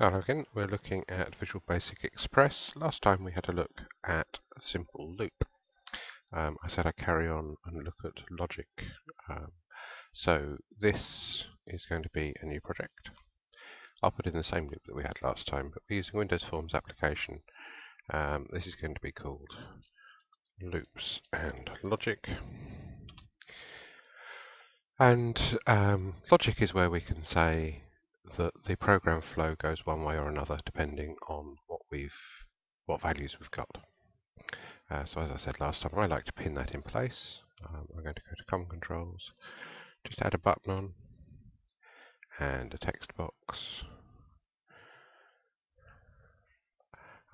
Hello again, we're looking at Visual Basic Express. Last time we had a look at a simple loop. Um, I said I'd carry on and look at logic. Um, so this is going to be a new project. I'll put in the same loop that we had last time, but we're using Windows Forms application. Um, this is going to be called Loops and Logic. And um, logic is where we can say that the program flow goes one way or another depending on what we've what values we've got. Uh, so as I said last time, I like to pin that in place. Um, I'm going to go to COM controls, just add a button on and a text box.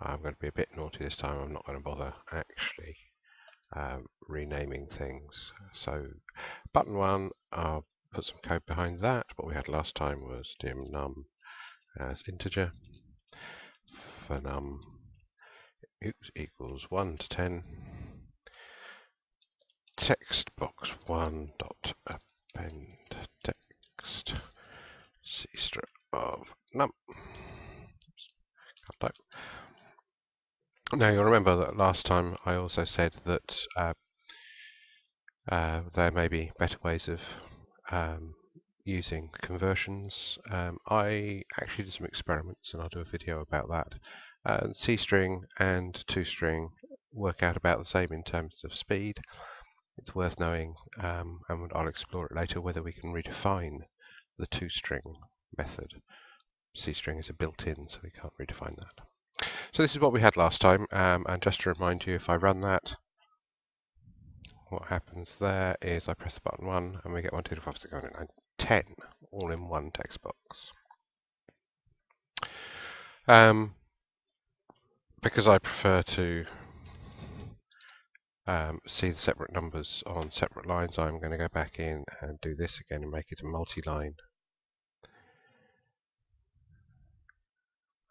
I'm going to be a bit naughty this time. I'm not going to bother actually um, renaming things. So button one, I'll put some code behind that. What we had last time was dim num as integer for num oops, equals 1 to 10 text box 1 dot append text c strip of num. Now you'll remember that last time I also said that uh, uh, there may be better ways of um, using conversions. Um, I actually did some experiments and I'll do a video about that. Uh, C string and ToString work out about the same in terms of speed. It's worth knowing, um, and I'll explore it later, whether we can redefine the ToString method. C string is a built-in, so we can't redefine that. So this is what we had last time, um, and just to remind you, if I run that, what happens there is I press the button 1 and we get 1, 2, 3, 4, 5, 6, 7, 8, 9, 10 all in one text box. Um, because I prefer to um, see the separate numbers on separate lines, I'm going to go back in and do this again and make it a multi-line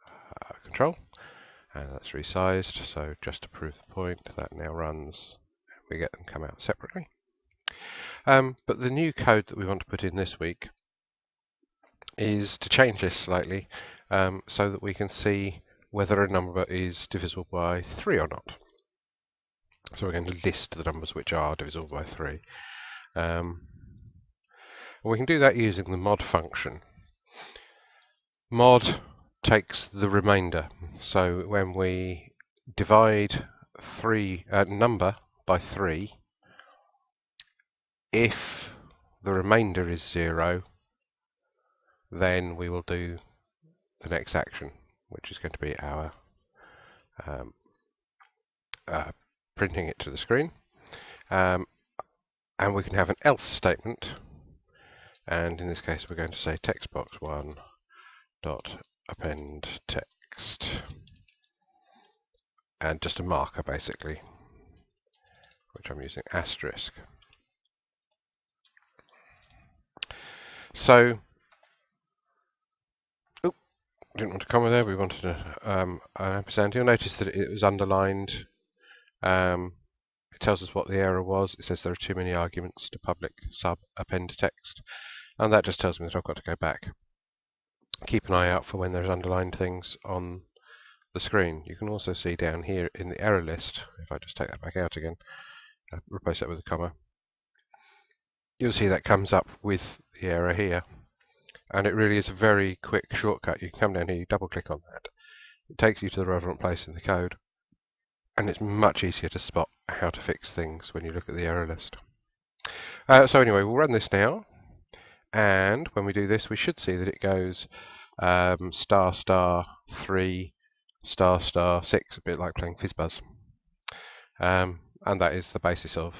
uh, control. And that's resized, so just to prove the point, that now runs we get them come out separately. Um, but the new code that we want to put in this week is to change this slightly um, so that we can see whether a number is divisible by 3 or not. So we're going to list the numbers which are divisible by 3. Um, we can do that using the mod function. Mod takes the remainder. So when we divide three uh, number by 3 if the remainder is 0 then we will do the next action which is going to be our um, uh, printing it to the screen. Um, and we can have an else statement. And in this case we're going to say text box 1 dot append text. And just a marker basically which I'm using asterisk. So, oh, didn't want to comma there, we wanted a, um, an ampersand. You'll notice that it was underlined. Um, it tells us what the error was. It says there are too many arguments to public sub append text. And that just tells me that I've got to go back. Keep an eye out for when there's underlined things on the screen. You can also see down here in the error list, if I just take that back out again, replace that with a comma, you'll see that comes up with the error here. And it really is a very quick shortcut. You can come down here, you double click on that. It takes you to the relevant place in the code. And it's much easier to spot how to fix things when you look at the error list. Uh, so anyway, we'll run this now. And when we do this, we should see that it goes um, star star 3 star star 6, a bit like playing FizzBuzz. Um, and that is the basis of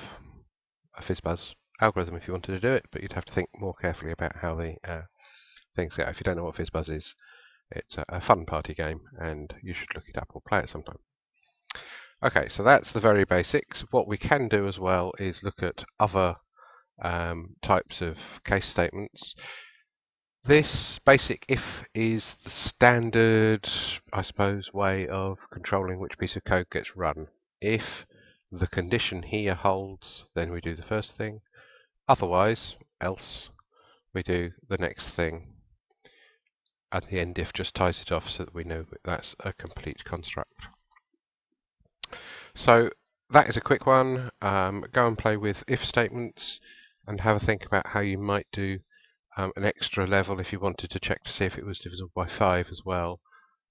a FizzBuzz algorithm if you wanted to do it, but you'd have to think more carefully about how the uh, things go. If you don't know what FizzBuzz is, it's a, fun party game, and you should look it up or play it sometime. Okay, so that's the very basics. What we can do as well is look at other um, types of case statements. This basic if is the standard, I suppose, way of controlling which piece of code gets run. If the condition here holds, then we do the first thing. Otherwise, else, we do the next thing. and the end if just ties it off so that we know that's a complete construct. So that is a quick one. Um, go and play with if statements and have a think about how you might do um, an extra level if you wanted to check to see if it was divisible by 5 as well.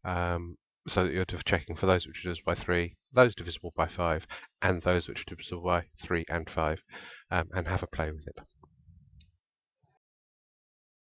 Um, so that you're checking for those which are divisible by 3, those divisible by 5, and those which are divisible by 3 and 5, um, and have a play with it.